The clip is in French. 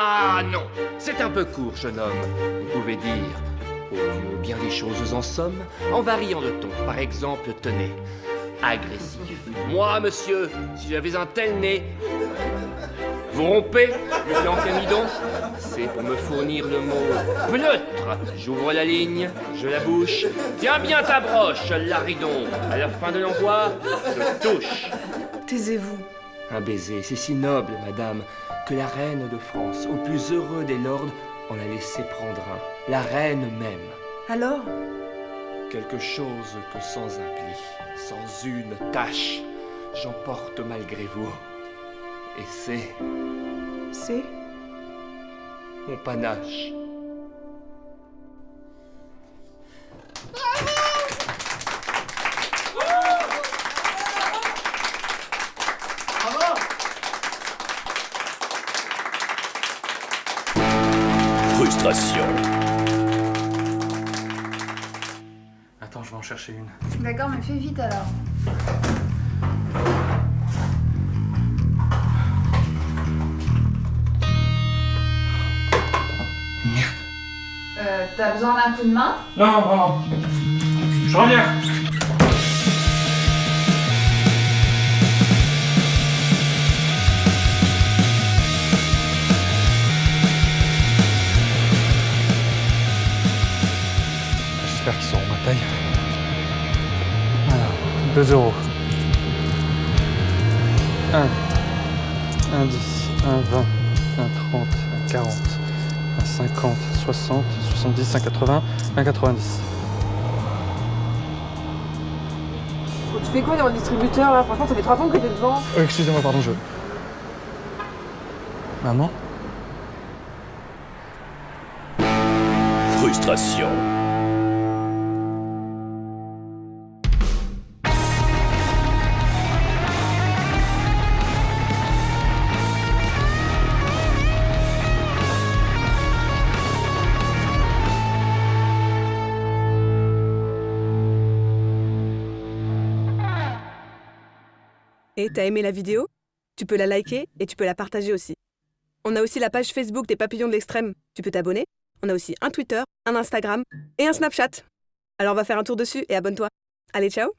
Ah non, c'est un peu court, jeune homme. Vous pouvez dire, oh Dieu, bien des choses en somme, en variant de ton. Par exemple, tenez, agressif. Moi, monsieur, si j'avais un tel nez, vous rompez, monsieur Encamidon C'est pour me fournir le mot pleutre. J'ouvre la ligne, je la bouche. Tiens bien ta broche, Laridon. À la fin de l'envoi, je touche. Taisez-vous. Un baiser, c'est si noble, madame, que la reine de France, au plus heureux des lords, en a laissé prendre un. La reine même. Alors? Quelque chose que sans un pli, sans une tâche, j'emporte malgré vous. Et c'est C'est? mon panache. Frustration. Attends, je vais en chercher une. D'accord, mais fais vite alors. Merde. Euh, t'as besoin d'un coup de main? Non, non, non. Je reviens. J'espère qu'ils sauront ma taille. Alors, 2 euros. 1, 1, 10, 1, 20, 1, 30, 1, 40, 1, 50, 60, 70, 1, 80, 1, 90. Tu fais quoi dans le distributeur là? Franchement, ça fait trois ans que t'es devant. Oh, excusez-moi, pardon, je... Maman? Frustration. Et t'as aimé la vidéo? Tu peux la liker et tu peux la partager aussi. On a aussi la page Facebook des Papillons de l'Extrême. Tu peux t'abonner. On a aussi un Twitter, un Instagram et un Snapchat. Alors va faire un tour dessus et abonne-toi. Allez, ciao